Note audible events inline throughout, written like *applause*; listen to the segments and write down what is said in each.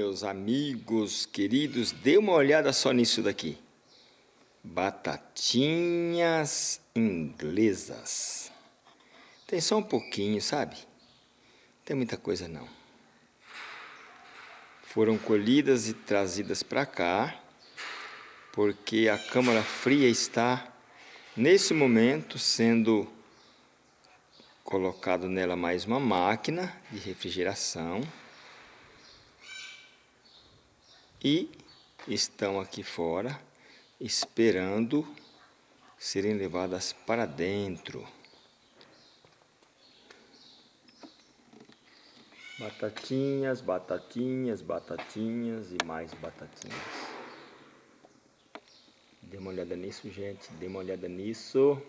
Meus amigos queridos, dê uma olhada só nisso daqui. Batatinhas inglesas. Tem só um pouquinho, sabe? Não tem muita coisa não. Foram colhidas e trazidas para cá, porque a câmara fria está, nesse momento, sendo colocado nela mais uma máquina de refrigeração e estão aqui fora esperando serem levadas para dentro. Batatinhas, batatinhas, batatinhas e mais batatinhas. Dê uma olhada nisso, gente. Dê uma olhada nisso.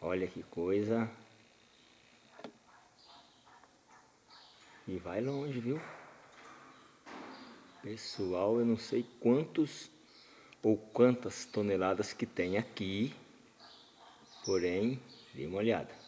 Olha que coisa. E vai longe, viu? Pessoal, eu não sei quantos ou quantas toneladas que tem aqui, porém, dê uma olhada.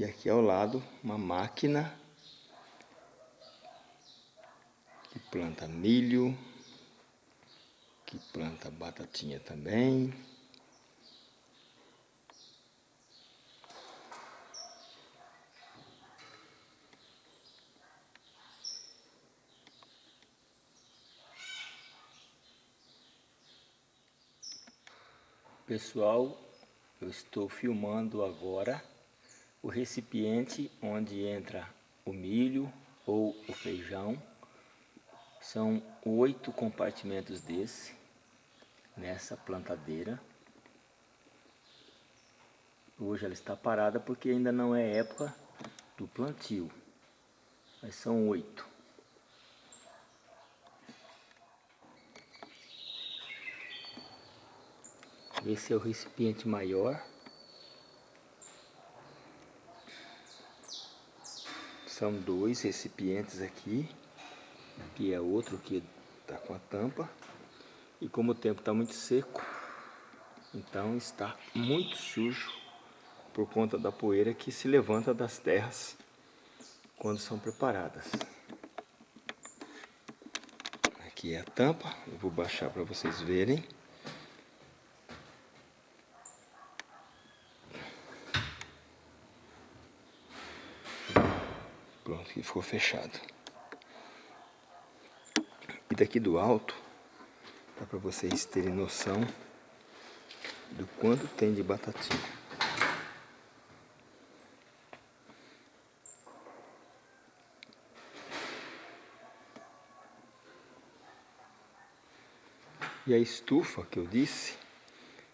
E aqui ao lado uma máquina que planta milho, que planta batatinha também. Pessoal, eu estou filmando agora o recipiente onde entra o milho ou o feijão. São oito compartimentos desse, nessa plantadeira. Hoje ela está parada porque ainda não é época do plantio, mas são oito. Esse é o recipiente maior. São dois recipientes aqui. Aqui é outro que está com a tampa. E como o tempo está muito seco, então está muito sujo por conta da poeira que se levanta das terras quando são preparadas. Aqui é a tampa, eu vou baixar para vocês verem. Pronto, que ficou fechado. E daqui do alto, dá para vocês terem noção do quanto tem de batatinha. E a estufa que eu disse,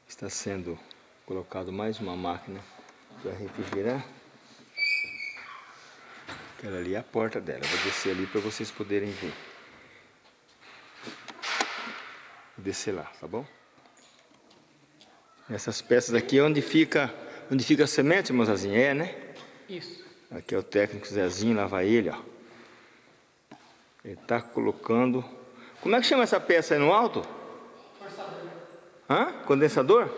está sendo colocado mais uma máquina para refrigerar. Aquela ali é a porta dela. vou descer ali para vocês poderem ver. Vou descer lá, tá bom? Essas peças aqui é onde fica, onde fica a semente, moçazinha, é, né? Isso. Aqui é o técnico Zezinho, lá vai ele, ó. Ele está colocando... Como é que chama essa peça aí no alto? Forçador. Hã? Condensador?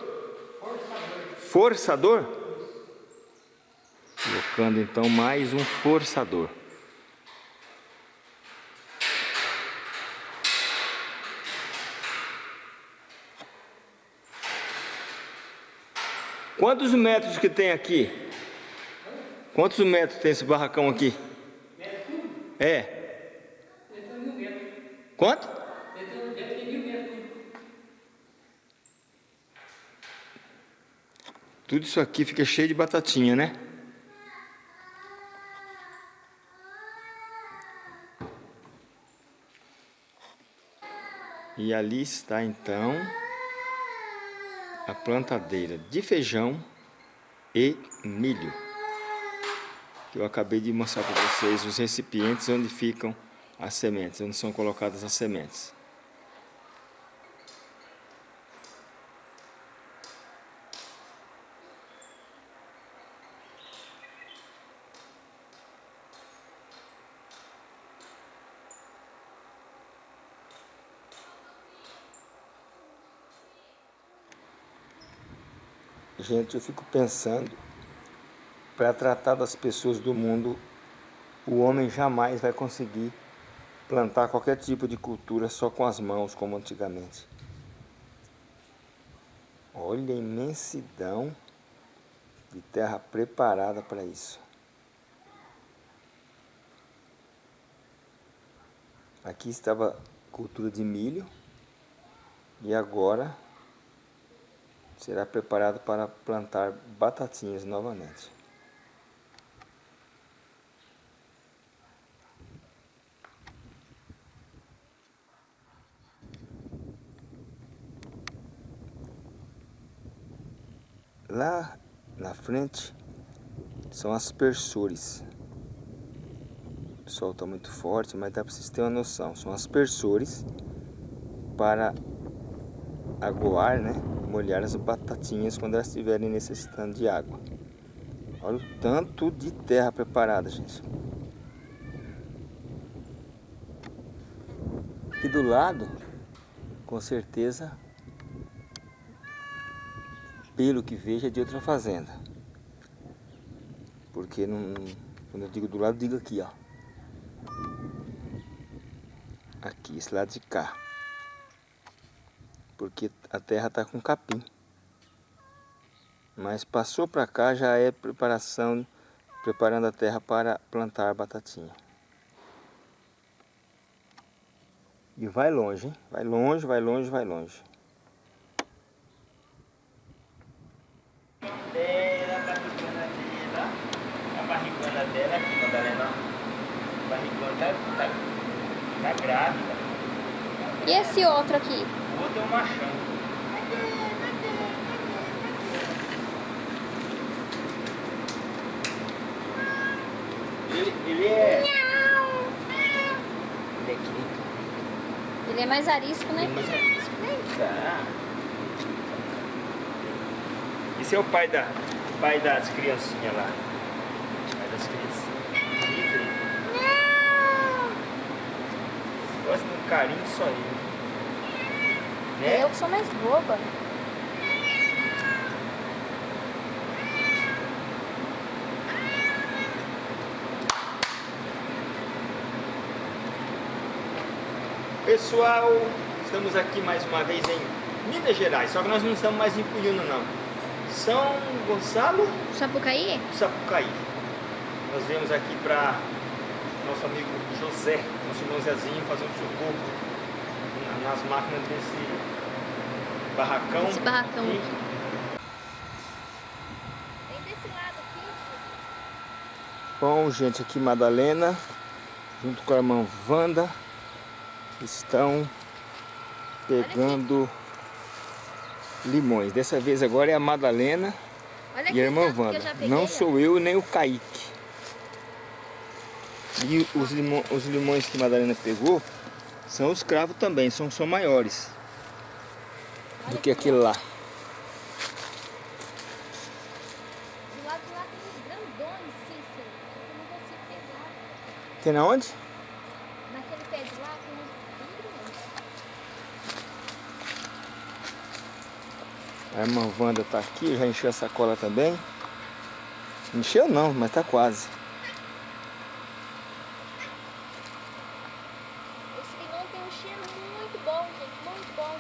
Forçador. Forçador? Colocando então mais um forçador. Quantos metros que tem aqui? Quantos metros tem esse barracão aqui? É. Quanto? Tudo isso aqui fica cheio de batatinha, né? E ali está então a plantadeira de feijão e milho. Eu acabei de mostrar para vocês os recipientes onde ficam as sementes, onde são colocadas as sementes. Gente, eu fico pensando, para tratar das pessoas do mundo, o homem jamais vai conseguir plantar qualquer tipo de cultura só com as mãos, como antigamente. Olha a imensidão de terra preparada para isso. Aqui estava cultura de milho e agora será preparado para plantar batatinhas novamente. Lá na frente são aspersores. O sol está muito forte, mas dá para vocês terem uma noção. São aspersores para aguar, né? Molhar as batatinhas quando elas estiverem necessitando de água. Olha o tanto de terra preparada, gente. Aqui do lado, com certeza, pelo que vejo, é de outra fazenda. Porque não, quando eu digo do lado, digo aqui, ó. Aqui, esse lado de cá. Porque a terra está com capim. Mas passou para cá já é preparação, preparando a terra para plantar batatinha. E vai longe, hein? Vai longe, vai longe, vai longe. dela aqui, Madalena. A barrigona tá, tá, tá grávida. E esse outro aqui? O outro é um machão. Ele, ele é... Ele é que Ele é mais arisco, né? Ele é mais arisco. Tá. Esse é o pai, da, pai das criancinhas lá das crianças. Gosta de um carinho só ele. Né? Eu que sou mais boba. Pessoal, estamos aqui mais uma vez em Minas Gerais, só que nós não estamos mais em Puyuna não. São Gonçalo? Sapucaí? Sapucaí. Nós viemos aqui para nosso amigo José, nosso irmão Zezinho, fazer um socorro nas máquinas desse barracão. Esse barracão aqui. aqui. Vem desse lado aqui. Bom, gente, aqui Madalena, junto com a irmã Wanda, estão pegando limões. Dessa vez agora é a Madalena e a irmã Wanda. Não sou eu nem o Kaique. E os, limão, os limões que a Madalena pegou são os cravos também, são, são maiores do que aquele lá. Do lado de lá tem uns grandões, Cícero. Só que eu não consigo pegar. Tem na onde? Naquele pé de lá tem uns bem grandes. A irmã Wanda tá aqui, já encheu a sacola também. Encheu não, mas tá quase. Esse limão tem um cheiro muito bom, gente. Muito bom.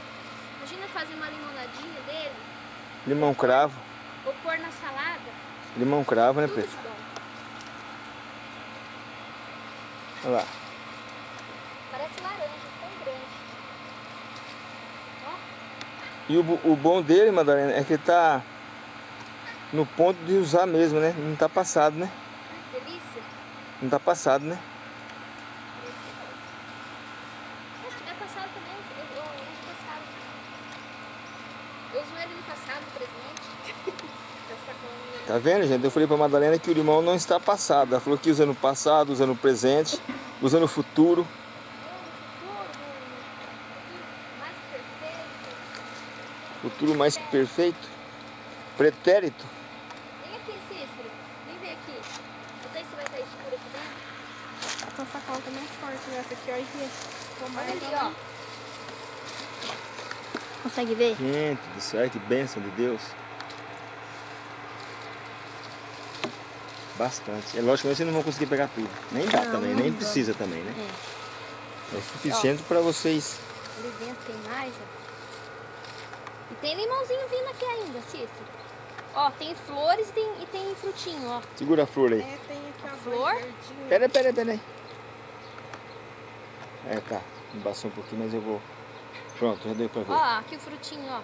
Imagina fazer uma limonadinha dele. Limão cravo. Ou pôr na salada. Limão cravo, né, Preto? bom. Olha lá. Parece laranja, tão grande. Ó, E o, o bom dele, Madalena, é que ele tá no ponto de usar mesmo, né? Não tá passado, né? que delícia. Não tá passado, né? Se tiver passado também, eu, uso passado. Eu uso ele no passado, presente. *laughs* Tá Tá vendo, gente? Eu falei pra Madalena que o limão não está passado. Ela falou que usa no passado, usa no presente, usa no futuro. mais perfeito. Futuro mais que perfeito. Pretérito. Vem aqui, Cícero. Vem ver aqui. Não sei se vai estar escuro aqui dentro. A tua sacola tá mais forte nessa aqui, olha aqui. Olha ali, ó. Consegue ver? Gente do céu, que bênção de Deus. Bastante. É lógico que vocês não vão conseguir pegar tudo. Nem dá Não, também, não nem dá. precisa também, né? É. É suficiente para vocês. Ali dentro tem mais, ó. E tem limãozinho vindo aqui ainda, Cícero. Ó, tem flores e tem, e tem frutinho, ó. Segura a flor aí. É, tem aqui a Flor? Pera, pera, pera aí. É, tá. Embaçou um pouquinho, mas eu vou. Pronto, já deu pra ver. Ó, aqui o frutinho, ó.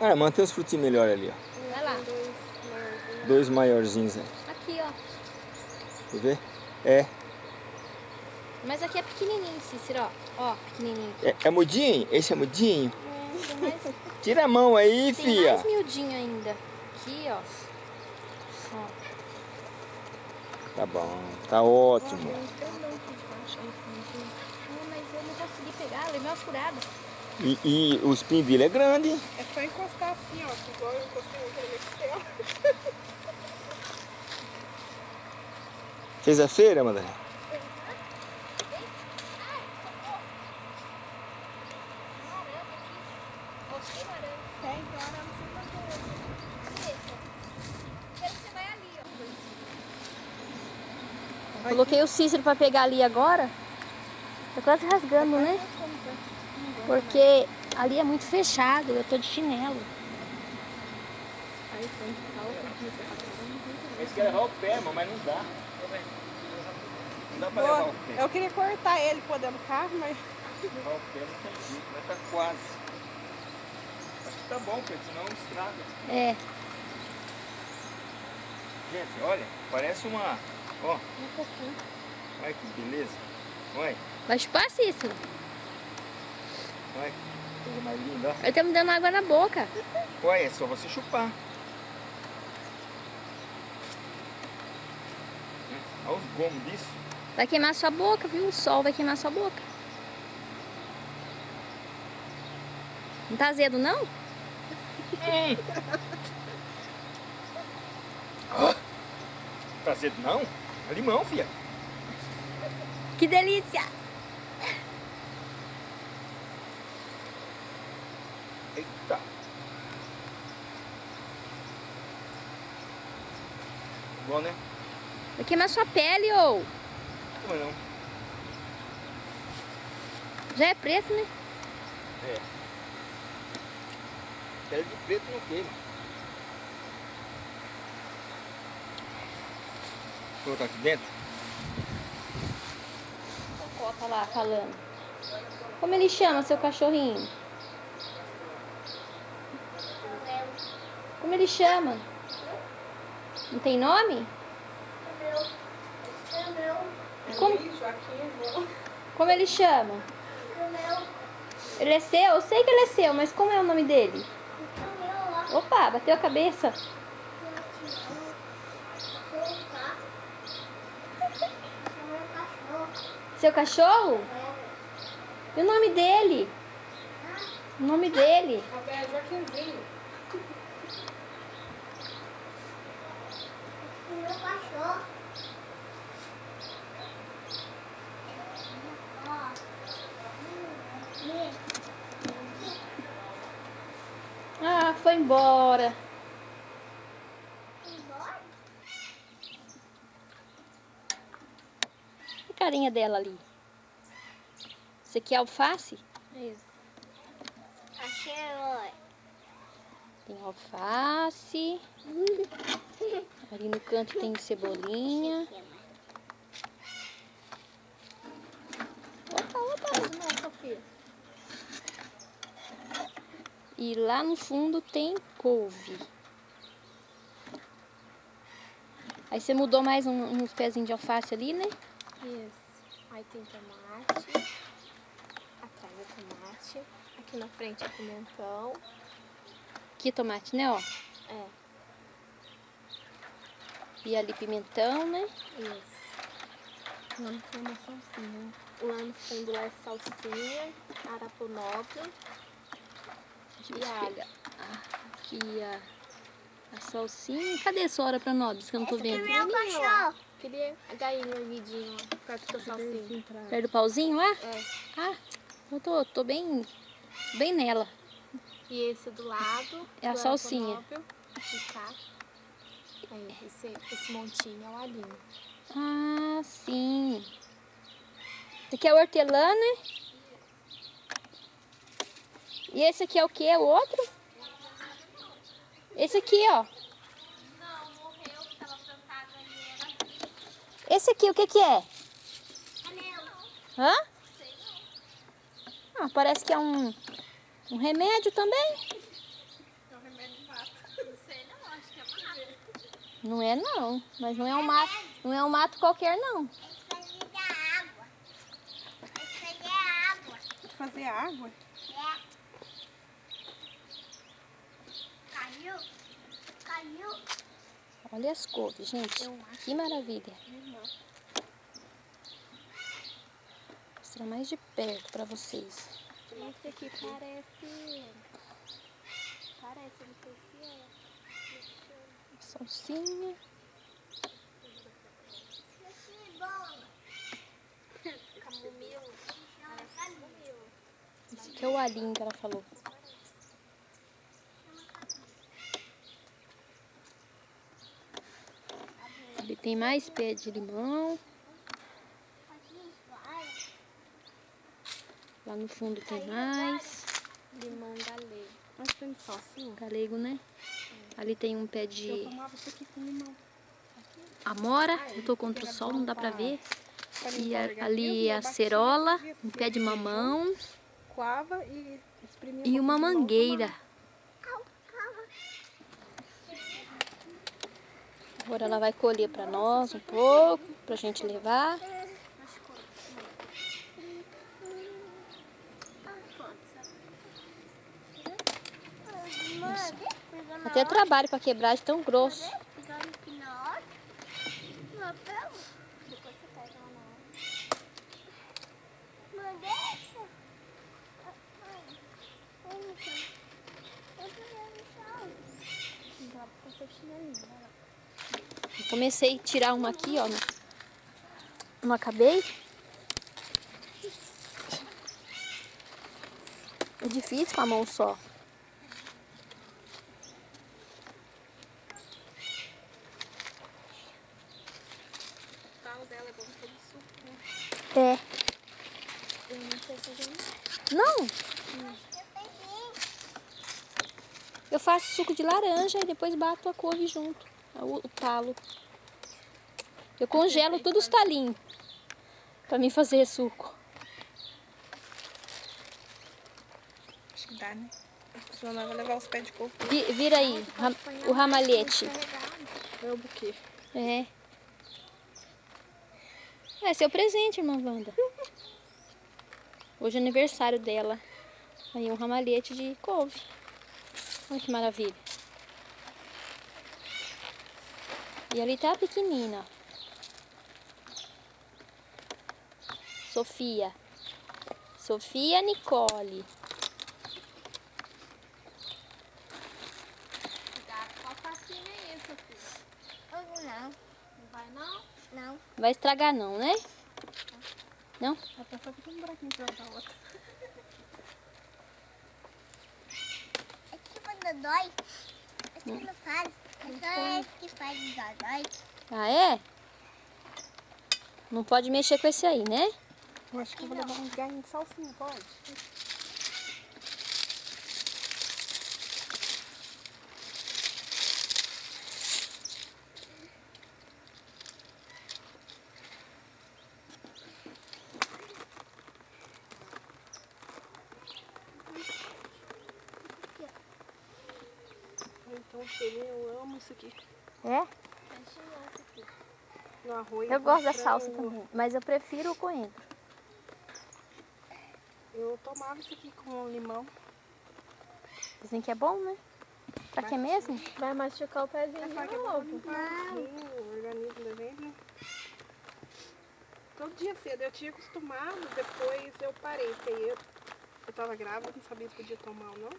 Ah, mantém os frutinhos melhor ali, ó. Vai lá. Dois maiorzinhos. Dois maiorzinhos aí. Aqui, ó. Quer ver? É. Mas aqui é pequenininho, Cícero, ó. Ó, pequenininho. É, é mudinho? Esse é mudinho? Tira a mão aí, tem fia. mais miudinho ainda. Aqui, ó. Ó. Tá bom, tá ótimo. Fundinho. Ah, mas eu não consegui pegar, eu levei uma furada. E, e o espinvilho é grande. É só encostar assim, ó, que igual eu encostei outra vez que tem, ó. Fez a feira, Madalena? Mostrei laranja. Tem, tem arame sem fazer. Quero que você vai ali, ó. Coloquei o Cícero pra pegar ali agora. Tá quase rasgando, né? Porque ali é muito fechado, eu tô de chinelo. Eles querem levar o pé, mas não dá. Não dá pra levar o pé. Eu queria cortar ele por dentro do carro, mas Levar o pé não tem jeito, mas tá quase. Acho que tá bom, Pedro, senão estraga. É, Gente, olha, parece uma. Ó, um pouquinho. olha que beleza. Olha, Vai chupar, Cícero. olha que coisa mais linda. Ele tá me dando água na boca. Olha, é só você chupar. Olha os gomos disso. Vai queimar sua boca, viu? O sol vai queimar sua boca. Não tá azedo, não? *laughs* Tá cedo não? É limão, filha. Que delícia! Eita. Bom, né? Vai queimar sua pele, ô. Como não? Já é preto, né? É. Pele de preto não queima. Colocar aqui dentro. Coloca lá, falando. Como ele chama seu cachorrinho? Como ele chama? Não tem nome? Como, como ele chama? Ele é seu? Eu sei que ele é seu, mas como é o nome dele? Opa, bateu a cabeça. Seu cachorro? E o nome dele? O nome dele? É Joaquimzinho. Ah, foi embora. Carinha dela ali. Isso aqui é alface? Isso. Tem alface. *laughs* Ali no canto tem cebolinha. Opa, opa. Não, Sofia. E lá no fundo tem couve. Aí você mudou mais um- uns pezinhos de alface ali, né? Isso. Aí tem tomate. Atrás é tomate. Aqui na frente é pimentão. Aqui tomate, né, ó. É. E ali pimentão, né? Isso. Lá no fundo é salsinha. Lá no fundo lá é salsinha, arapo nobre e alho. Ah, aqui a, a salsinha. Cadê a sua hora pra nós? Que eu não tô vendo. Pequenininho lá. Queria a galinha vidinho, ó, perto da salsinha. Perto do pauzinho lá? É. Ah, eu tô, tô bem, bem nela. E esse do lado. É a salsinha. Aí, esse, esse montinho é o alinho. Ah, sim. Esse aqui é o hortelã, né? E esse aqui é o que? O outro? Esse aqui, ó. Não, morreu, que tava plantado ali, era Esse aqui, o que que é? Canela. Hã? Ah, parece que é um, um remédio também. É um remédio de mato. Não sei não, acho que é mato. Não é não, mas não é um mato, não é um mato qualquer não. Isso aí é água. Isso aí é água. Fazer água? Olha as cores, gente. Que maravilha. Vou mostrar mais de perto pra vocês. Esse aqui parece... Parece, não sei se é. Salsinha. É. Esse aqui é o alinho que ela falou. Tem mais pé de limão. Lá no fundo tem mais. Limão galego. Mas tem só assim? Galego, né? Ali tem um pé Eu de tomava isso aqui com limão. amora. Eu tô contra o sol, não dá pra ver. Pra E a- ali a cerola, um pé de mamão Coava e e um uma mangueira. Agora ela vai colher pra nós um pouco, pra gente levar. Até trabalho pra quebrar de tão grosso. Dá pra fazer chinelinho, né? Eu comecei a tirar uma aqui, ó. Não, não acabei. É difícil com a mão só. O dela é bom suco, né? É. Não. Não, peguei. eu faço suco de laranja e depois bato a couve junto. O, o talo. Eu congelo tudo os talinhos. Pra mim fazer suco. Acho que dá, né? Senão nós vamos levar os pés de coco. Vi- vira aí, ram- o ramalhete. É o buquê. É. É seu presente, irmã Wanda. *laughs* Hoje é aniversário dela. Aí um ramalhete de couve. Olha que maravilha. E ali tá a pequenina. Sofia. Sofia Nicole. Cuidado, qual passinho é esse aqui? Eu Não, Não vai não? não. Vai estragar não, né? Não? A pessoa fica um buraquinho pra outra. É que quando dói, é que não faz. Dói. Ah, é? Não pode mexer com esse aí, né? Eu acho que eu vou levar uns garrinhos de salsinha, pode? Então, cheirinho, eu amo isso aqui. É? No arroz. Eu gosto da salsa também, mas eu prefiro o coentro. Eu tomava isso aqui com limão. Dizem que é bom, né? Pra que mesmo? Vai machucar o pezinho É de é novo. o organismo da gente, né? Todo dia cedo eu tinha acostumado, depois eu parei, porque eu, eu tava grávida, não sabia se podia tomar ou não.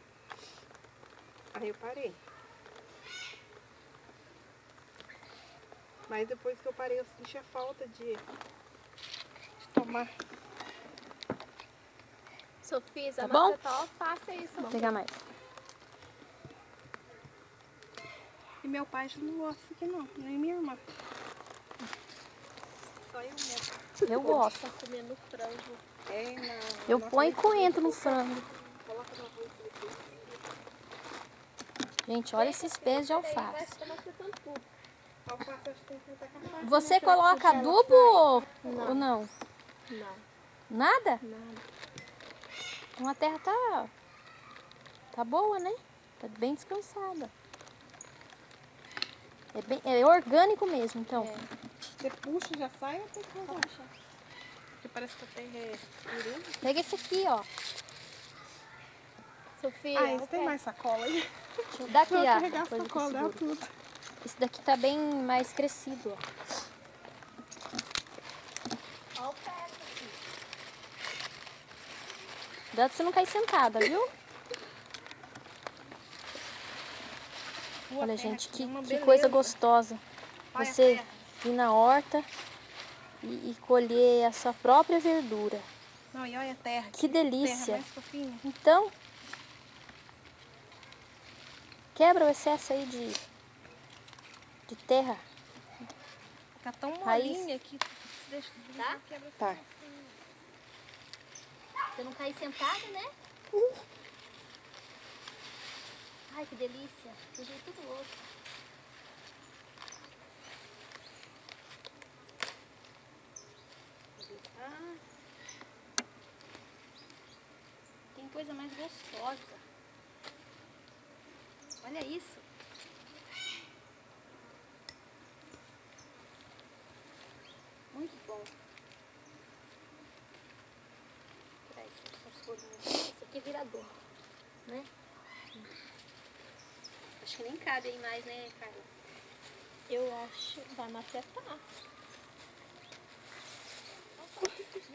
Aí eu parei. Mas depois que eu parei, eu senti a falta de, de tomar. Sofia, Tá bom? macetol, faça isso. Vou pegar mais. E meu pai já não gosta aqui não, nem minha irmã. Só eu mesmo. Eu gosto. Tá comendo frango. É, na, Eu ponho e coentro no frango. Coloca no arroz. Gente, olha esses pés de alface. Você coloca adubo ou Não. ou não? Não, Nada? nada. Então a terra tá. Tá boa, né? Tá bem descansada. É, bem, é orgânico mesmo, então. Você puxa, já sai ou tem que rodar? Porque parece que a terra é. Pega esse aqui, ó. Sofia, Ah, eu tem mais sacola aí. Deixa eu dar aqui, Vou carregar a sacola, dá tudo. Esse daqui tá bem mais crescido, ó. Olha o pé aqui. Cuidado pra você não cair sentada, viu? Boa Olha, terra, gente, que, uma que coisa gostosa. Olha Você terra. ir na horta e, e colher a sua própria verdura. Não, e olha a terra. Que Terra delícia. fofinha. Então, quebra o excesso aí de, de terra. Fica tão Raiz. molinha que se deixa Tá? quebra Tá. Você não cair sentada, né? Ai, que delícia. Do jeito do outro. Ah, Tem coisa mais gostosa. Olha isso. Muito bom. Traz essas folhinhas. Virador, né? Acho que nem cabe aí mais, né, Carla? Eu acho que vai macetar.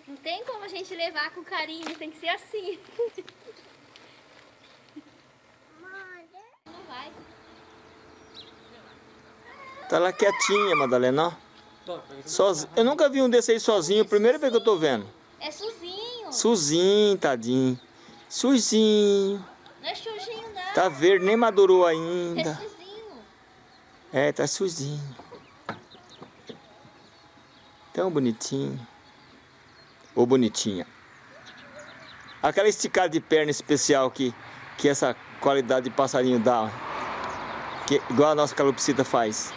Não tem como a gente levar com carinho, tem que ser assim. Não vai. Tá lá quietinha, Madalena, ó. Eu nunca vi um desse aí sozinho, primeira vez que eu tô vendo. É Suzinho. Suzinho, tadinho. Suzinho. Não é Xujinho, não. Tá verde, nem madurou É ainda. Suzinho. É, tá suzinho. Tão bonitinho. Ô bonitinha. Aquela esticada de perna especial que, que essa qualidade de passarinho dá. Que, igual a nossa calopsita faz.